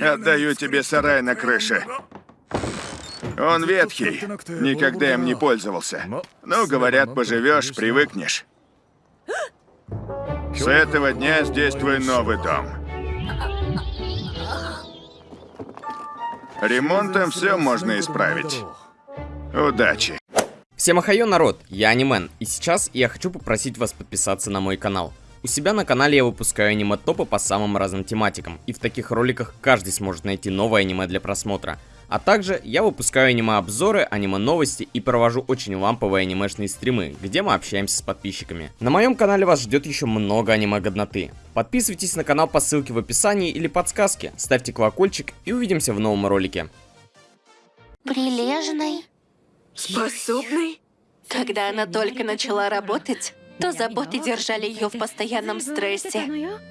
Отдаю тебе сарай на крыше. Он ветхий, никогда им не пользовался. Ну, говорят, поживешь, привыкнешь. С этого дня здесь твой новый дом. Ремонтом все можно исправить. Удачи. Всем ахайо, народ, я Анимен, и сейчас я хочу попросить вас подписаться на мой канал. У себя на канале я выпускаю аниме-топы по самым разным тематикам, и в таких роликах каждый сможет найти новое аниме для просмотра. А также я выпускаю аниме-обзоры, аниме-новости и провожу очень ламповые анимешные стримы, где мы общаемся с подписчиками. На моем канале вас ждет еще много аниме-годноты. Подписывайтесь на канал по ссылке в описании или подсказке, ставьте колокольчик и увидимся в новом ролике. Прилежный. Способный? Когда она только начала работать, то заботы держали ее в постоянном стрессе.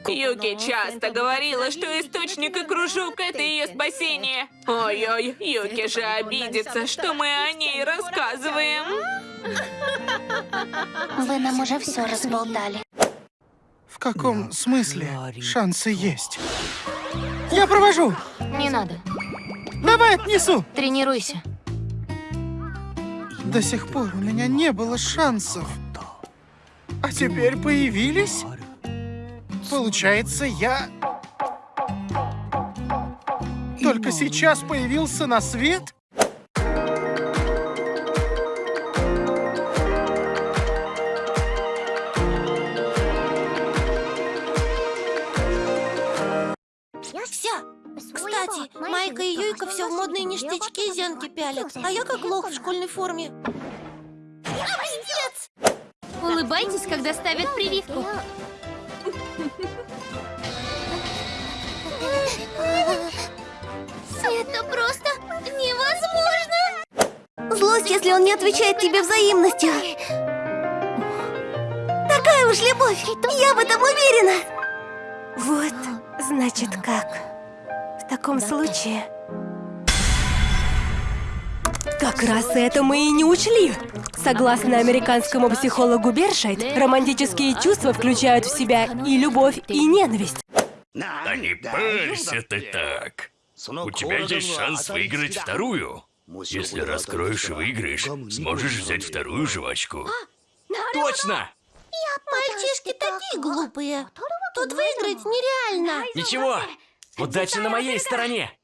Юки часто говорила, что источник и кружок — это ее спасение. Ой-ой, Юки же обидится, что мы о ней рассказываем. Вы нам уже все разболтали. В каком смысле шансы есть? Я провожу! Не надо. Давай отнесу! Тренируйся. До сих пор у меня не было шансов. А теперь появились? Получается, я... Только сейчас появился на свет? Кстати, Майка и Юйка все в модные ништячки и зенки пялят, а я как лох в школьной форме. Улыбайтесь, когда ставят прививку. Это просто невозможно! Злость, если он не отвечает тебе взаимностью. Такая уж любовь, я в этом уверена. Вот, значит как. В таком случае... Как раз это мы и не учли. Согласно американскому психологу Бершайт, романтические чувства включают в себя и любовь, и ненависть. Да не парься ты так. У тебя есть шанс выиграть вторую. Если раскроешь и выиграешь, сможешь взять вторую жвачку. Точно! Мальчишки такие глупые. Тут выиграть нереально. Ничего, удача на моей стороне.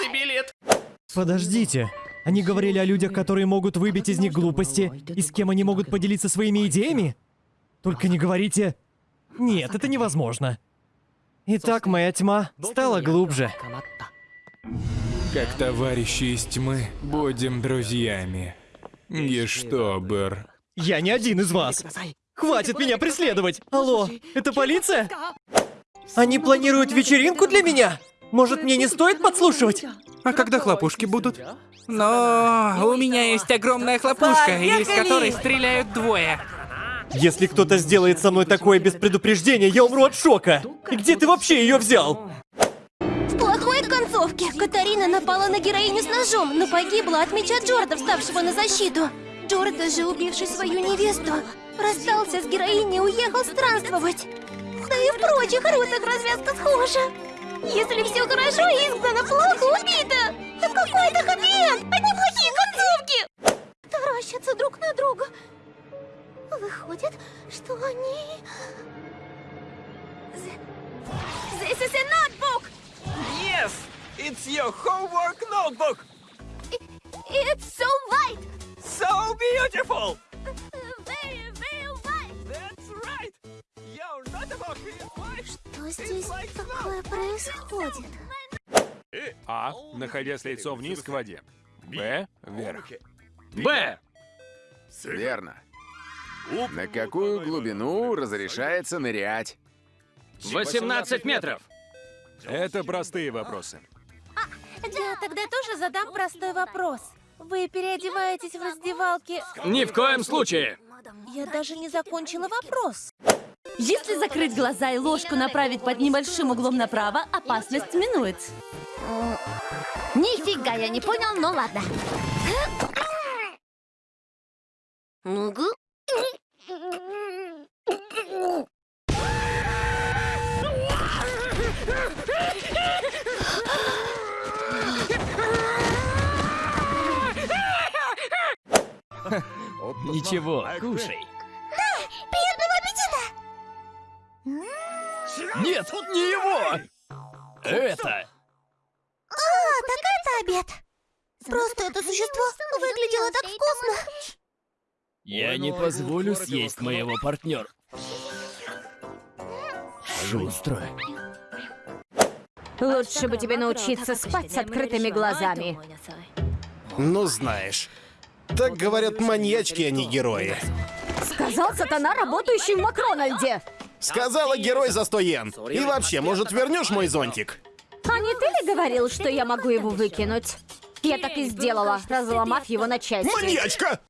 Выигрышный билет. Подождите. Они говорили о людях, которые могут выбить из них глупости, и с кем они могут поделиться своими идеями? Только не говорите... Нет, это невозможно. Итак, моя тьма стала глубже. Как товарищи из тьмы, будем друзьями. И что, Бэр? Я не один из вас. Хватит меня преследовать! Алло, это полиция? Они планируют вечеринку для меня? Может, мне не стоит подслушивать? А когда хлопушки будут? Но у меня есть огромная хлопушка, из которой стреляют двое. Если кто-то сделает со мной такое без предупреждения, я умру от шока. И где ты вообще ее взял? В плохой концовке Катарина напала на героиню с ножом, но погибла от меча Джорда, вставшего на защиту. Джорда же, убивший свою невесту, расстался с героиней и уехал странствовать. Да и в прочих рутах развязка схожа. Если все хорошо, изгнано, плохо убито. Какой это хэппи-энд, одни плохие концовки. Таращатся друг на друга. Выходит, что они... This is a notebook! Yes! It's your homework notebook! It's so white! So beautiful! Что здесь такое происходит? А. Находясь лицом вниз к воде. Б. Вверх. Б. Верно. На какую глубину разрешается нырять? 18 метров. Это простые вопросы. Я тогда тоже задам простой вопрос. Вы переодеваетесь в раздевалке... Ни в коем случае. Я даже не закончила вопрос. Если закрыть глаза и ложку направить под небольшим углом направо, опасность минует. Нифига я не понял, но ладно. Могу? Ничего, кушай. Это! А, так это обед. Просто это существо выглядело так вкусно. Я не позволю съесть моего партнера. Шустро. Лучше бы тебе научиться спать с открытыми глазами. Ну знаешь, так говорят маньячки, а не герои. Сказал сатана, работающий в Макрональде. Сказала герой за 100 йен. И вообще, может, вернешь мой зонтик? А не ты ли говорил, что я могу его выкинуть? Я так и сделала, разломав его на части. Маньячка!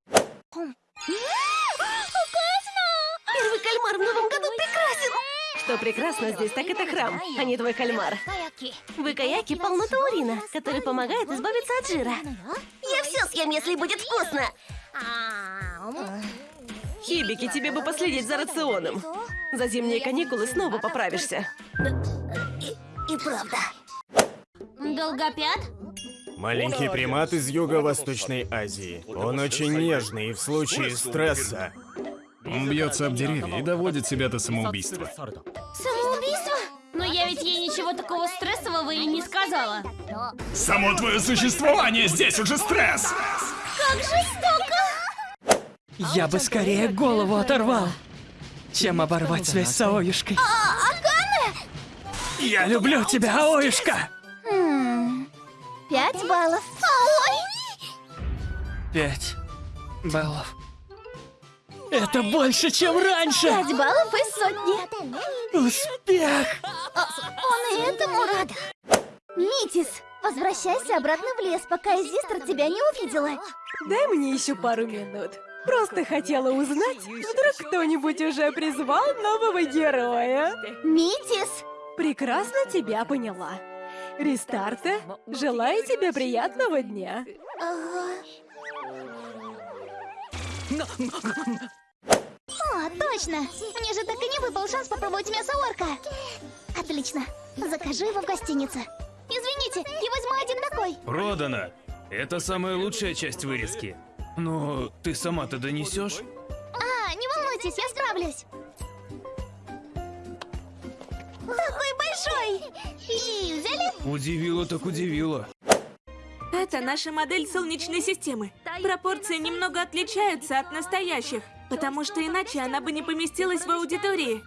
Первый кальмар в новом году прекрасен. Что прекрасно здесь, так это храм, а не твой кальмар. В Икаяке полно таурина, который помогает избавиться от жира. Я все съем, если будет вкусно. Хибики, тебе бы последить за рационом. За зимние каникулы снова поправишься. И правда. Долгопят? Маленький примат из Юго-Восточной Азии. Он очень нежный и в случае стресса... Он бьется об деревья и доводит себя до самоубийства. Самоубийство? Но я ведь ей ничего такого стрессового и не сказала. Само твое существование здесь уже стресс! Как жестоко! Я бы скорее голову оторвал, чем оборвать связь с Аоюшкой. А? Я люблю тебя, Аоюшка! Хм, Пять баллов. Пять баллов. Это больше, чем раньше! Пять баллов из сотни. Успех! А, Он и этому рад. Митис, возвращайся обратно в лес, пока Изистра тебя не увидела. Дай мне еще пару минут. Просто хотела узнать, вдруг кто-нибудь уже призвал нового героя. Митис! Прекрасно тебя поняла. Рестарта, желаю тебе приятного дня. О, точно! Мне же так и не выпал шанс попробовать мясо орка. Отлично. Закажи его в гостинице. Извините, я возьму один такой. Продано. Это самая лучшая часть вырезки. Но ты сама-то донесешь? А, не волнуйтесь, я справлюсь. Такой большой! И взяли? Удивило так удивило. Это наша модель Солнечной системы. Пропорции немного отличаются от настоящих, потому что иначе она бы не поместилась в аудитории.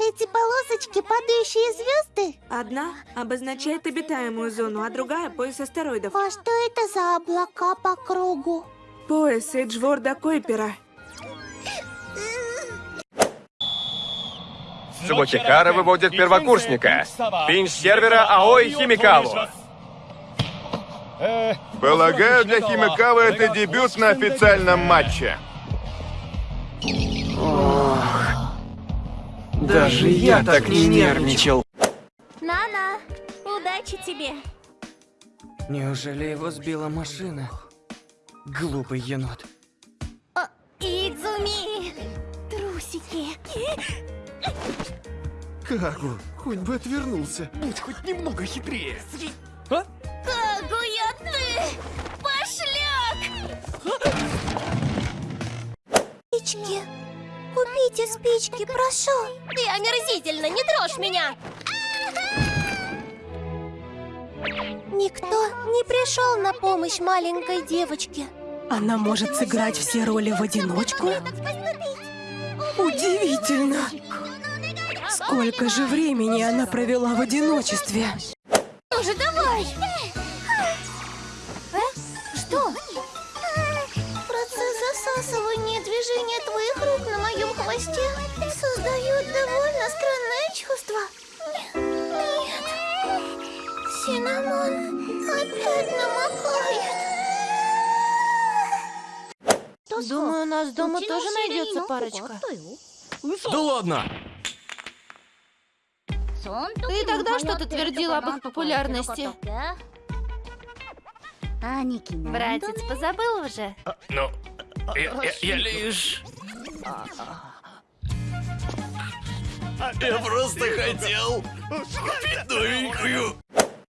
Эти полосочки падающие звезды? Одна обозначает обитаемую зону, а другая — пояс астероидов. А что это за облака по кругу? Пояс Эджворда Койпера. Субокихара выводит первокурсника. Пинч сервера Аой Химикаву. Полагаю, для Химикавы это дебют на официальном матче. Даже я так не нервничал. Нана, удачи тебе. Неужели его сбила машина? Глупый енот. О, Идзуми! Трусики. Кагу, хоть бы отвернулся. Будь хоть немного хитрее. Кагуя ты! Пошляк! Спички. Купите спички, прошу. Ты омерзительно, не трожь меня! Никто не пришел на помощь маленькой девочке. Она может сыграть все роли в одиночку? Удивительно! Сколько же времени она провела в одиночестве? Ну же, давай! Э? Что? Процесс засасывания движения твоих рук на моем хвосте создает довольно странное чувство. Нет. Синамон опять намокает. Думаю, у нас дома тоже найдется парочка. Да ладно! Ты тогда что-то твердил об их популярности. Братец, позабыл уже? Ну, я, я- я лишь... Я просто хотел купить новенькую.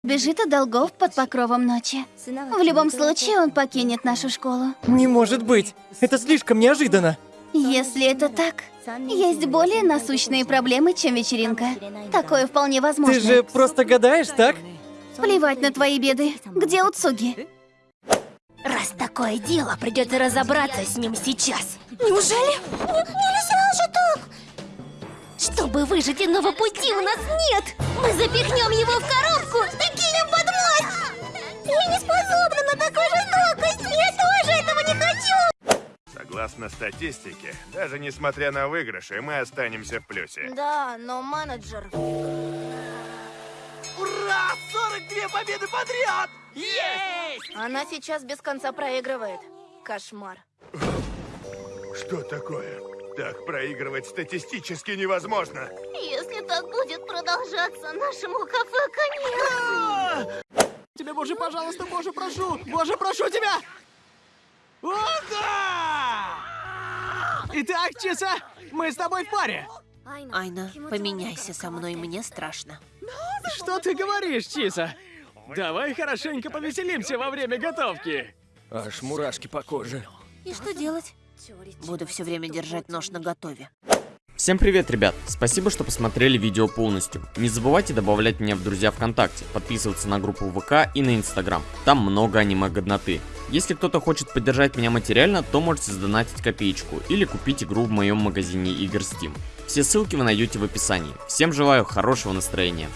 Бежит от долгов под покровом ночи. В любом случае, он покинет нашу школу. Не может быть! Это слишком неожиданно! Если это так, есть более насущные проблемы, чем вечеринка. Такое вполне возможно. Ты же просто гадаешь, так? Плевать на твои беды. Где Уцуги? Раз такое дело, придется разобраться с ним сейчас. Неужели? Н- нельзя же так! Чтобы выжить иного пути у нас нет! Мы запихнем его в коробку и кинем под мост! Я не способна на такую жестокость! Я тоже этого не хочу! Согласно статистике, даже несмотря на выигрыши, мы останемся в плюсе. Да, но менеджер... Ура! 42 победы подряд! Есть! Она сейчас без конца проигрывает. Кошмар. Что такое? Так проигрывать статистически невозможно. Если так будет продолжаться, нашему кафе конец. Тебе, боже, пожалуйста, боже, прошу! Боже, прошу тебя! О, да! Итак, Чиса, мы с тобой в паре. Айна, поменяйся со мной, мне страшно. Что ты говоришь, Чиса? Давай хорошенько повеселимся во время готовки. Аж мурашки по коже. И что делать? Буду все время держать нож на готове. Всем привет, ребят! Спасибо, что посмотрели видео полностью. Не забывайте добавлять меня в друзья ВКонтакте, подписываться на группу ВК и на Инстаграм. Там много аниме-годноты. Если кто-то хочет поддержать меня материально, то можете сдонатить копеечку или купить игру в моем магазине игр Steam. Все ссылки вы найдете в описании. Всем желаю хорошего настроения.